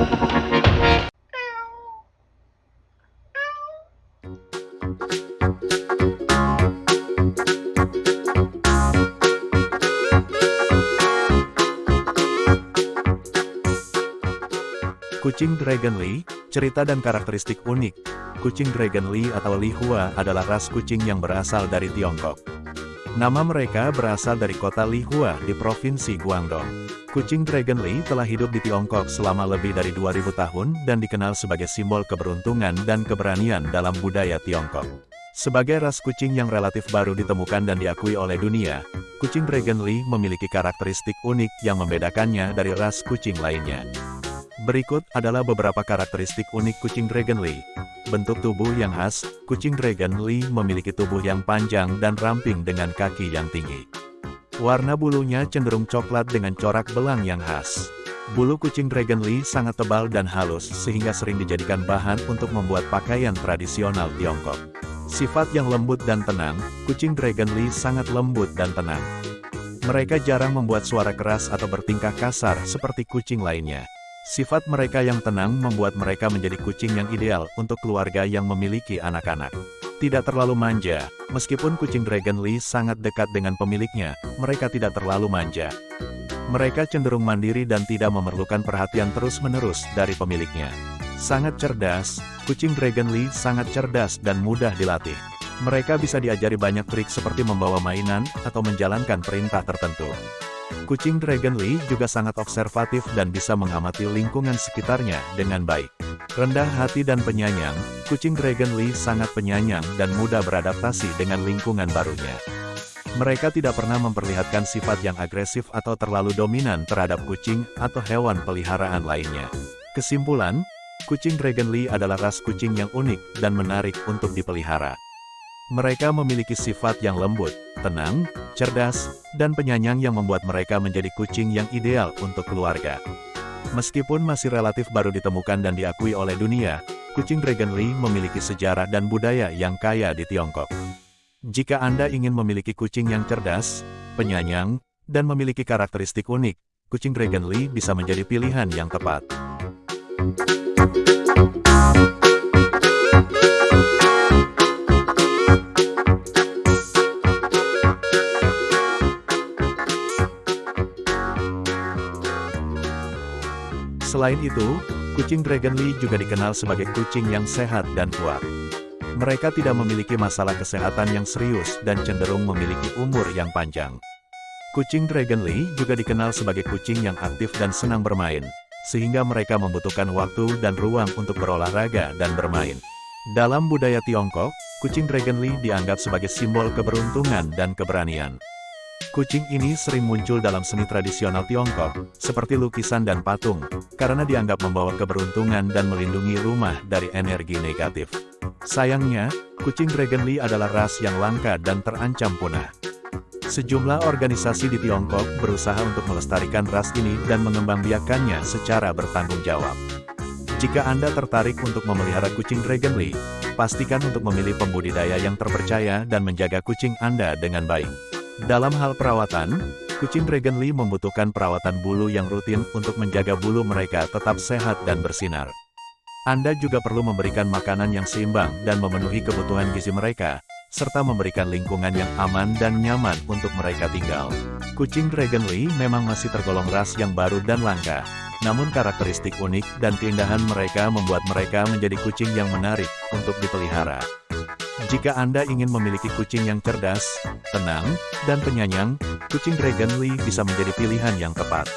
Kucing Dragon Lee, cerita dan karakteristik unik. Kucing Dragon Lee atau Li Hua adalah ras kucing yang berasal dari Tiongkok. Nama mereka berasal dari kota Li Hua di Provinsi Guangdong. Kucing Dragon Lee telah hidup di Tiongkok selama lebih dari 2000 tahun dan dikenal sebagai simbol keberuntungan dan keberanian dalam budaya Tiongkok. Sebagai ras kucing yang relatif baru ditemukan dan diakui oleh dunia, kucing Dragon Lee memiliki karakteristik unik yang membedakannya dari ras kucing lainnya. Berikut adalah beberapa karakteristik unik kucing Dragon Lee. Bentuk tubuh yang khas, kucing Dragon Lee memiliki tubuh yang panjang dan ramping dengan kaki yang tinggi. Warna bulunya cenderung coklat dengan corak belang yang khas. Bulu kucing Dragon Lee sangat tebal dan halus sehingga sering dijadikan bahan untuk membuat pakaian tradisional Tiongkok. Sifat yang lembut dan tenang, kucing Dragon Lee sangat lembut dan tenang. Mereka jarang membuat suara keras atau bertingkah kasar seperti kucing lainnya. Sifat mereka yang tenang membuat mereka menjadi kucing yang ideal untuk keluarga yang memiliki anak-anak. Tidak terlalu manja, meskipun kucing Dragon Lee sangat dekat dengan pemiliknya, mereka tidak terlalu manja. Mereka cenderung mandiri dan tidak memerlukan perhatian terus-menerus dari pemiliknya. Sangat cerdas, kucing Dragon Lee sangat cerdas dan mudah dilatih. Mereka bisa diajari banyak trik seperti membawa mainan atau menjalankan perintah tertentu. Kucing Dragon Lee juga sangat observatif dan bisa mengamati lingkungan sekitarnya dengan baik. Rendah hati dan penyayang, kucing Dragon Lee sangat penyayang dan mudah beradaptasi dengan lingkungan barunya. Mereka tidak pernah memperlihatkan sifat yang agresif atau terlalu dominan terhadap kucing atau hewan peliharaan lainnya. Kesimpulan, kucing Dragon Lee adalah ras kucing yang unik dan menarik untuk dipelihara. Mereka memiliki sifat yang lembut, tenang, cerdas, dan penyayang yang membuat mereka menjadi kucing yang ideal untuk keluarga. Meskipun masih relatif baru ditemukan dan diakui oleh dunia, kucing Dragon Lee memiliki sejarah dan budaya yang kaya di Tiongkok. Jika Anda ingin memiliki kucing yang cerdas, penyayang, dan memiliki karakteristik unik, kucing Dragon Lee bisa menjadi pilihan yang tepat. Selain itu, kucing Dragon Lee juga dikenal sebagai kucing yang sehat dan kuat. Mereka tidak memiliki masalah kesehatan yang serius dan cenderung memiliki umur yang panjang. Kucing Dragon Lee juga dikenal sebagai kucing yang aktif dan senang bermain, sehingga mereka membutuhkan waktu dan ruang untuk berolahraga dan bermain. Dalam budaya Tiongkok, kucing Dragon Lee dianggap sebagai simbol keberuntungan dan keberanian. Kucing ini sering muncul dalam seni tradisional Tiongkok, seperti lukisan dan patung, karena dianggap membawa keberuntungan dan melindungi rumah dari energi negatif. Sayangnya, kucing Dragon Lee adalah ras yang langka dan terancam punah. Sejumlah organisasi di Tiongkok berusaha untuk melestarikan ras ini dan mengembangbiakannya secara bertanggung jawab. Jika Anda tertarik untuk memelihara kucing Dragon Lee, pastikan untuk memilih pembudidaya yang terpercaya dan menjaga kucing Anda dengan baik. Dalam hal perawatan, kucing Dragon membutuhkan perawatan bulu yang rutin untuk menjaga bulu mereka tetap sehat dan bersinar. Anda juga perlu memberikan makanan yang seimbang dan memenuhi kebutuhan gizi mereka, serta memberikan lingkungan yang aman dan nyaman untuk mereka tinggal. Kucing Dragon memang masih tergolong ras yang baru dan langka, namun karakteristik unik dan keindahan mereka membuat mereka menjadi kucing yang menarik untuk dipelihara. Jika Anda ingin memiliki kucing yang cerdas, tenang, dan penyayang, kucing Dragon Lee bisa menjadi pilihan yang tepat.